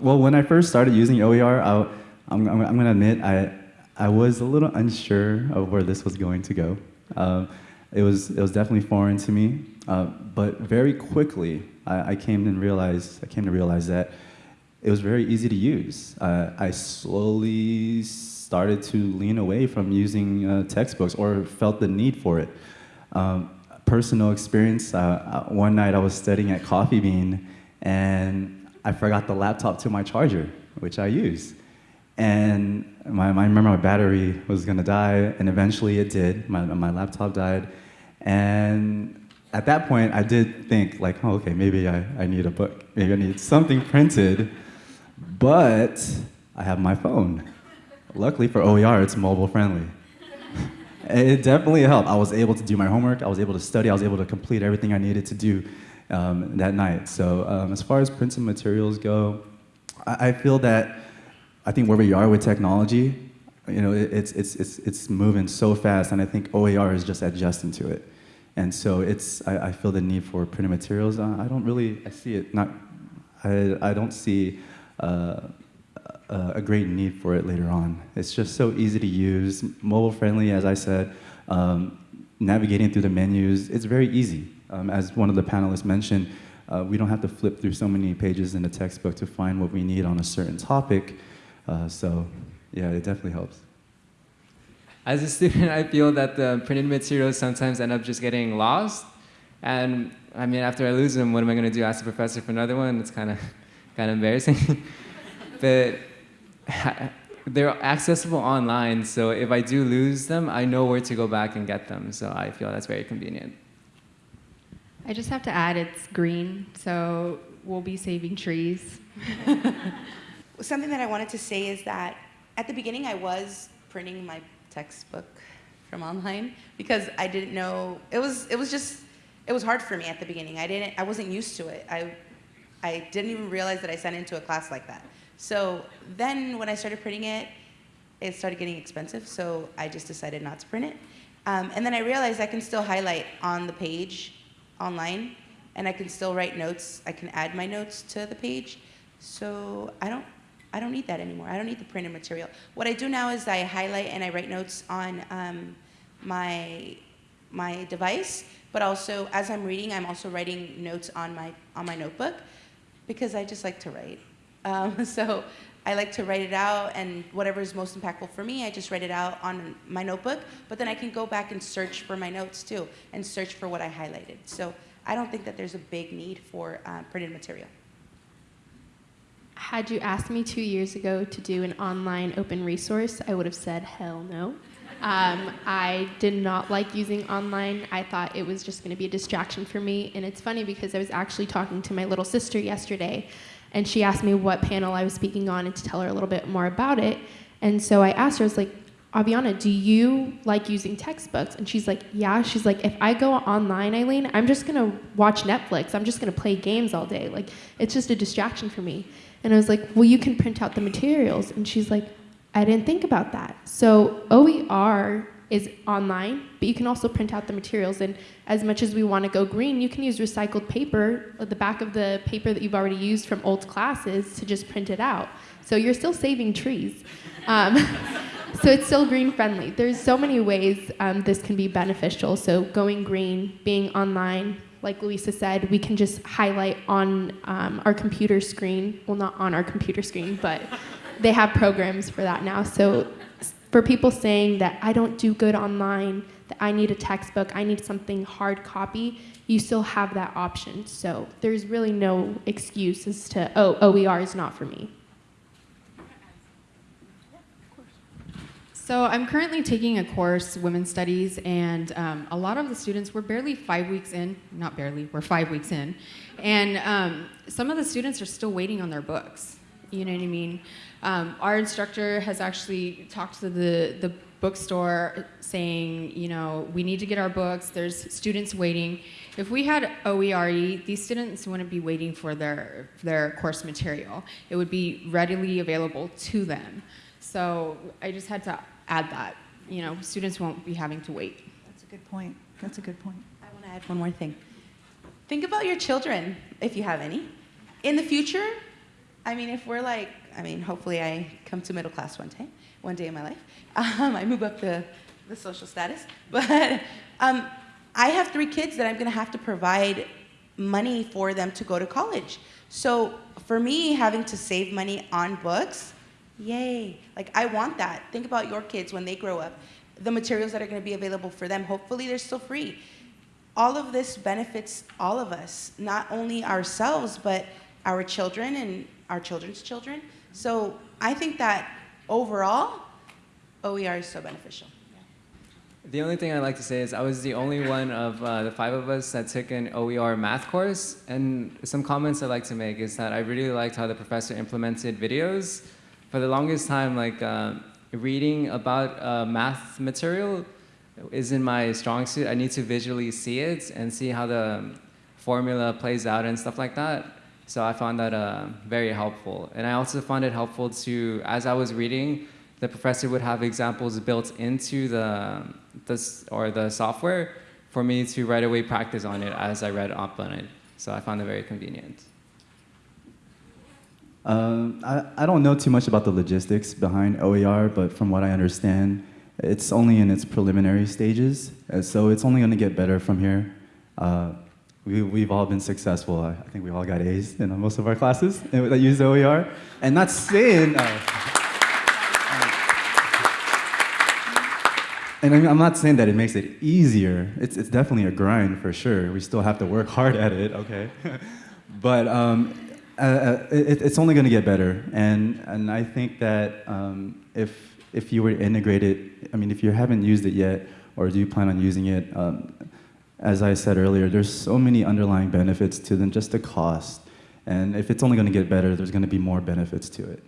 Well, when I first started using OER, I, I'm going to admit I, I was a little unsure of where this was going to go. Uh, it, was, it was definitely foreign to me, uh, but very quickly I, I, came and realized, I came to realize that it was very easy to use. Uh, I slowly started to lean away from using uh, textbooks or felt the need for it. Um, personal experience, uh, uh, one night I was studying at Coffee Bean and I forgot the laptop to my charger, which I use. And my, I remember my battery was gonna die, and eventually it did. My, my laptop died. And at that point, I did think, like, oh, okay, maybe I, I need a book. Maybe I need something printed. But I have my phone. Luckily for OER, it's mobile friendly. it definitely helped. I was able to do my homework, I was able to study, I was able to complete everything I needed to do um, that night. So um, as far as printed materials go, I, I, feel that I think where we are with technology, you know, it, it's, it's, it's, it's moving so fast, and I think OER is just adjusting to it. And so it's, I, I feel the need for printed materials. Uh, I don't really, I see it not, I, I don't see uh, a great need for it later on. It's just so easy to use, mobile friendly, as I said, um, navigating through the menus, it's very easy. Um, as one of the panelists mentioned, uh, we don't have to flip through so many pages in the textbook to find what we need on a certain topic. Uh, so yeah, it definitely helps. As a student, I feel that the printed materials sometimes end up just getting lost. And I mean, after I lose them, what am I going to do? Ask the professor for another one? It's kind of kind of embarrassing. but they're accessible online, so if I do lose them, I know where to go back and get them. So I feel that's very convenient. I just have to add it's green, so we'll be saving trees. Something that I wanted to say is that at the beginning I was printing my textbook from online because I didn't know it was it was just it was hard for me at the beginning. I didn't I wasn't used to it. I I didn't even realize that I sent into a class like that. So then when I started printing it, it started getting expensive, so I just decided not to print it. Um, and then I realized I can still highlight on the page online, and I can still write notes. I can add my notes to the page. So I don't, I don't need that anymore. I don't need the printed material. What I do now is I highlight and I write notes on um, my, my device, but also as I'm reading, I'm also writing notes on my, on my notebook because I just like to write. Um, so I like to write it out and whatever is most impactful for me, I just write it out on my notebook, but then I can go back and search for my notes too and search for what I highlighted. So I don't think that there's a big need for uh, printed material. Had you asked me two years ago to do an online open resource, I would have said hell no. Um, I did not like using online. I thought it was just going to be a distraction for me. And it's funny because I was actually talking to my little sister yesterday and she asked me what panel I was speaking on and to tell her a little bit more about it. And so I asked her, I was like, Aviana, do you like using textbooks? And she's like, yeah. She's like, if I go online, Eileen, I'm just gonna watch Netflix. I'm just gonna play games all day. Like, it's just a distraction for me. And I was like, well, you can print out the materials. And she's like, I didn't think about that. So OER is online, but you can also print out the materials. And as much as we want to go green, you can use recycled paper, the back of the paper that you've already used from old classes to just print it out. So you're still saving trees. Um, so it's still green friendly. There's so many ways um, this can be beneficial. So going green, being online, like Louisa said, we can just highlight on um, our computer screen. Well, not on our computer screen, but they have programs for that now. So for people saying that I don't do good online, that I need a textbook, I need something hard copy, you still have that option. So there's really no excuse as to, oh, OER is not for me. So I'm currently taking a course, Women's Studies, and um, a lot of the students, we're barely five weeks in, not barely, we're five weeks in, and um, some of the students are still waiting on their books. You know what I mean? Um, our instructor has actually talked to the, the bookstore saying, you know, we need to get our books, there's students waiting. If we had OERE, these students wouldn't be waiting for their, their course material. It would be readily available to them. So I just had to add that. You know, students won't be having to wait. That's a good point. That's a good point. I want to add one more thing. Think about your children, if you have any. In the future, I mean, if we're like, I mean, hopefully I come to middle class one day, one day in my life. Um, I move up the, the social status. But um, I have three kids that I'm going to have to provide money for them to go to college. So for me, having to save money on books, yay. Like, I want that. Think about your kids when they grow up. The materials that are going to be available for them, hopefully they're still free. All of this benefits all of us, not only ourselves, but our children and our children's children. So I think that overall, OER is so beneficial. The only thing I'd like to say is I was the only one of uh, the five of us that took an OER math course. And some comments I'd like to make is that I really liked how the professor implemented videos. For the longest time, like uh, reading about uh, math material isn't my strong suit. I need to visually see it and see how the formula plays out and stuff like that. So I found that uh, very helpful. And I also found it helpful to, as I was reading, the professor would have examples built into the, the or the software for me to right away practice on it as I read up on it. So I found it very convenient. Um, I, I don't know too much about the logistics behind OER, but from what I understand, it's only in its preliminary stages, so it's only going to get better from here. Uh, we, we've all been successful. I, I think we all got A's in most of our classes that use OER. And not saying, uh, and I'm not saying that it makes it easier. It's, it's definitely a grind for sure. We still have to work hard at it, okay? but um, uh, uh, it, it's only going to get better. And, and I think that um, if, if you were to integrate it, I mean, if you haven't used it yet, or do you plan on using it, um, as I said earlier, there's so many underlying benefits to than just the cost. And if it's only going to get better, there's going to be more benefits to it.